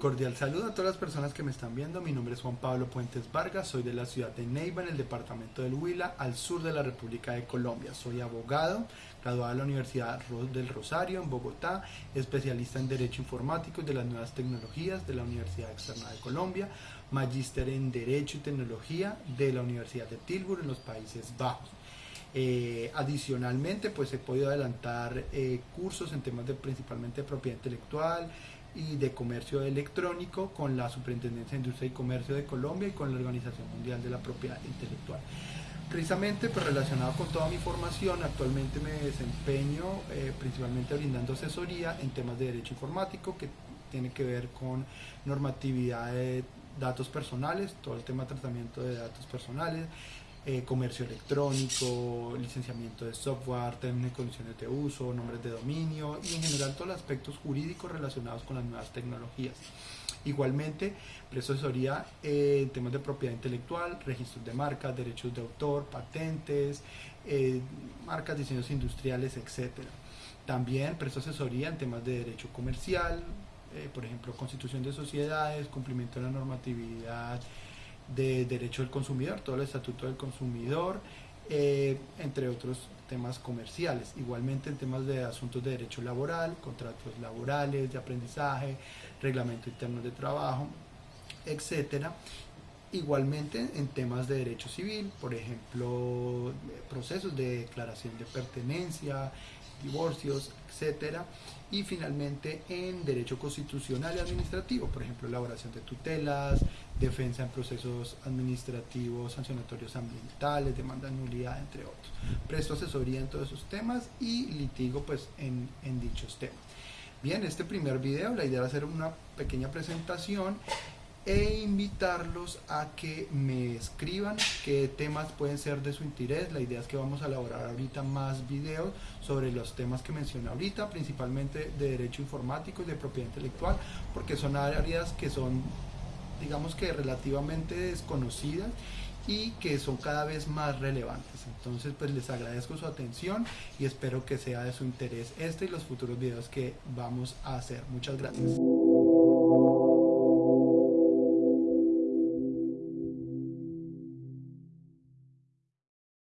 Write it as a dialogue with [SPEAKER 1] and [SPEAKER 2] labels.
[SPEAKER 1] Cordial saludo a todas las personas que me están viendo. Mi nombre es Juan Pablo Puentes Vargas, soy de la ciudad de Neiva, en el departamento del Huila, al sur de la República de Colombia. Soy abogado, graduado de la Universidad del Rosario en Bogotá, especialista en Derecho Informático y de las Nuevas Tecnologías de la Universidad Externa de Colombia, magíster en Derecho y Tecnología de la Universidad de Tilburg en los Países Bajos. Eh, adicionalmente, pues he podido adelantar eh, cursos en temas de principalmente propiedad intelectual, y de Comercio Electrónico con la Superintendencia de Industria y Comercio de Colombia y con la Organización Mundial de la Propiedad Intelectual. Precisamente pues, relacionado con toda mi formación, actualmente me desempeño eh, principalmente brindando asesoría en temas de derecho informático que tiene que ver con normatividad de datos personales, todo el tema de tratamiento de datos personales, eh, comercio electrónico, licenciamiento de software, términos y condiciones de uso, nombres de dominio y en general todos los aspectos jurídicos relacionados con las nuevas tecnologías. Igualmente, presto asesoría en temas de propiedad intelectual, registros de marcas, derechos de autor, patentes, eh, marcas, diseños industriales, etc. También presto asesoría en temas de derecho comercial, eh, por ejemplo, constitución de sociedades, cumplimiento de la normatividad de derecho del consumidor, todo el estatuto del consumidor, eh, entre otros temas comerciales. Igualmente en temas de asuntos de derecho laboral, contratos laborales, de aprendizaje, reglamento interno de trabajo, etcétera. Igualmente en temas de derecho civil, por ejemplo, procesos de declaración de pertenencia, divorcios, etcétera. Y finalmente en derecho constitucional y administrativo, por ejemplo, elaboración de tutelas, defensa en procesos administrativos, sancionatorios ambientales, demanda de nulidad, entre otros. Presto asesoría en todos esos temas y litigo pues en, en dichos temas. Bien, este primer video la idea era hacer una pequeña presentación e invitarlos a que me escriban qué temas pueden ser de su interés. La idea es que vamos a elaborar ahorita más videos sobre los temas que mencioné ahorita, principalmente de derecho informático y de propiedad intelectual, porque son áreas que son, digamos que relativamente desconocidas y que son cada vez más relevantes. Entonces, pues les agradezco su atención y espero que sea de su interés este y los futuros videos que vamos a hacer. Muchas gracias.